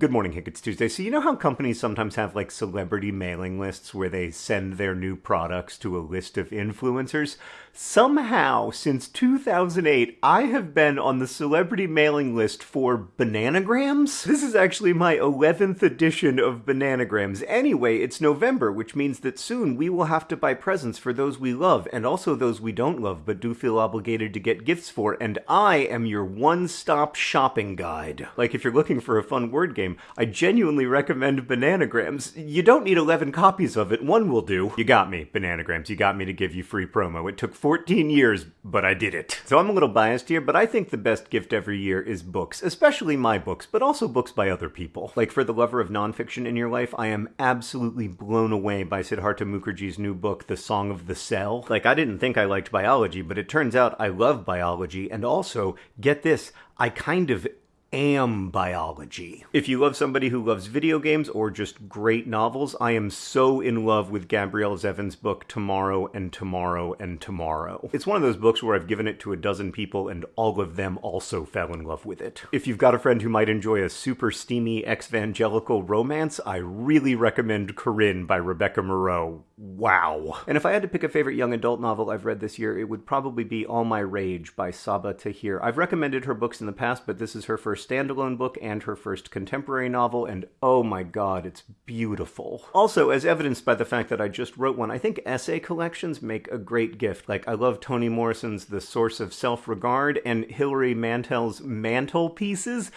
Good morning, Hank. It's Tuesday. So, you know how companies sometimes have like celebrity mailing lists where they send their new products to a list of influencers? Somehow, since 2008, I have been on the celebrity mailing list for Bananagrams. This is actually my 11th edition of Bananagrams. Anyway, it's November, which means that soon we will have to buy presents for those we love and also those we don't love but do feel obligated to get gifts for. And I am your one stop shopping guide. Like, if you're looking for a fun word game, I genuinely recommend Bananagrams. You don't need 11 copies of it, one will do. You got me, Bananagrams. You got me to give you free promo. It took 14 years, but I did it. So I'm a little biased here, but I think the best gift every year is books, especially my books, but also books by other people. Like for the lover of nonfiction in your life, I am absolutely blown away by Siddhartha Mukherjee's new book, The Song of the Cell. Like, I didn't think I liked biology, but it turns out I love biology, and also, get this, I kind of am biology. If you love somebody who loves video games or just great novels, I am so in love with Gabrielle Zevin's book Tomorrow and Tomorrow and Tomorrow. It's one of those books where I've given it to a dozen people and all of them also fell in love with it. If you've got a friend who might enjoy a super steamy ex-evangelical romance, I really recommend Corinne by Rebecca Moreau. Wow. And if I had to pick a favorite young adult novel I've read this year, it would probably be All My Rage by Sabaa Tahir. I've recommended her books in the past, but this is her first first standalone book and her first contemporary novel, and oh my god, it's beautiful. Also, as evidenced by the fact that I just wrote one, I think essay collections make a great gift. Like, I love Toni Morrison's The Source of Self Regard and Hilary Mantel's Mantelpieces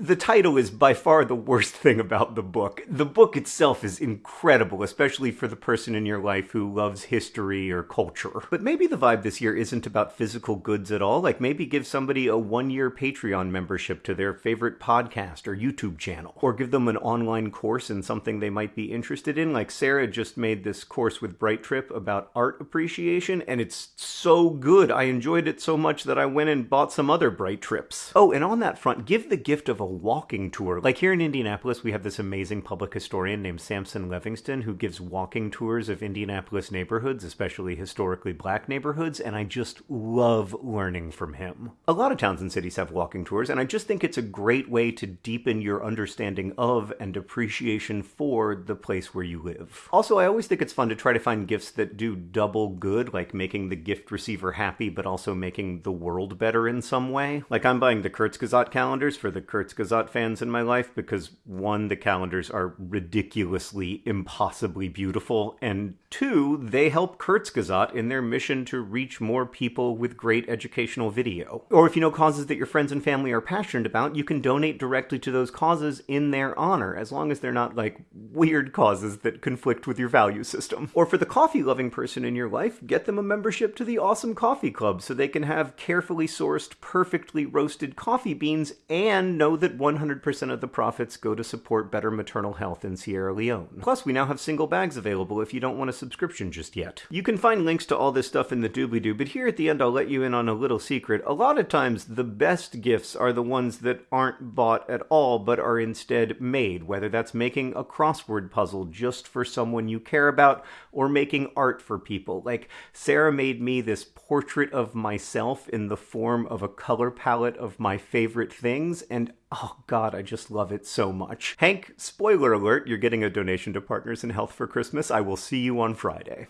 the title is by far the worst thing about the book. The book itself is incredible, especially for the person in your life who loves history or culture. But maybe the vibe this year isn't about physical goods at all. Like maybe give somebody a one year Patreon membership to their favorite podcast or YouTube channel, or give them an online course in something they might be interested in. Like Sarah just made this course with Bright Trip about art appreciation, and it's so good. I enjoyed it so much that I went and bought some other Bright Trips. Oh, and on that front, give the gift of a walking tour. Like here in Indianapolis, we have this amazing public historian named Sampson Levingston who gives walking tours of Indianapolis neighborhoods, especially historically black neighborhoods, and I just love learning from him. A lot of towns and cities have walking tours, and I just think it's a great way to deepen your understanding of and appreciation for the place where you live. Also, I always think it's fun to try to find gifts that do double good, like making the gift receiver happy, but also making the world better in some way. Like I'm buying the Kurzgesagt calendars for the Kurzgesagt fans in my life because one, the calendars are ridiculously, impossibly beautiful, and two, they help Kurzgesagt in their mission to reach more people with great educational video. Or if you know causes that your friends and family are passionate about, you can donate directly to those causes in their honor, as long as they're not like weird causes that conflict with your value system. Or for the coffee loving person in your life, get them a membership to the Awesome Coffee Club so they can have carefully sourced, perfectly roasted coffee beans and know that 100% of the profits go to support better maternal health in Sierra Leone. Plus, we now have single bags available if you don't want a subscription just yet. You can find links to all this stuff in the doobly-doo, but here at the end I'll let you in on a little secret. A lot of times, the best gifts are the ones that aren't bought at all, but are instead made, whether that's making a crossword puzzle just for someone you care about, or making art for people. Like, Sarah made me this portrait of myself in the form of a color palette of my favorite things, and Oh God, I just love it so much. Hank, spoiler alert, you're getting a donation to Partners in Health for Christmas. I will see you on Friday.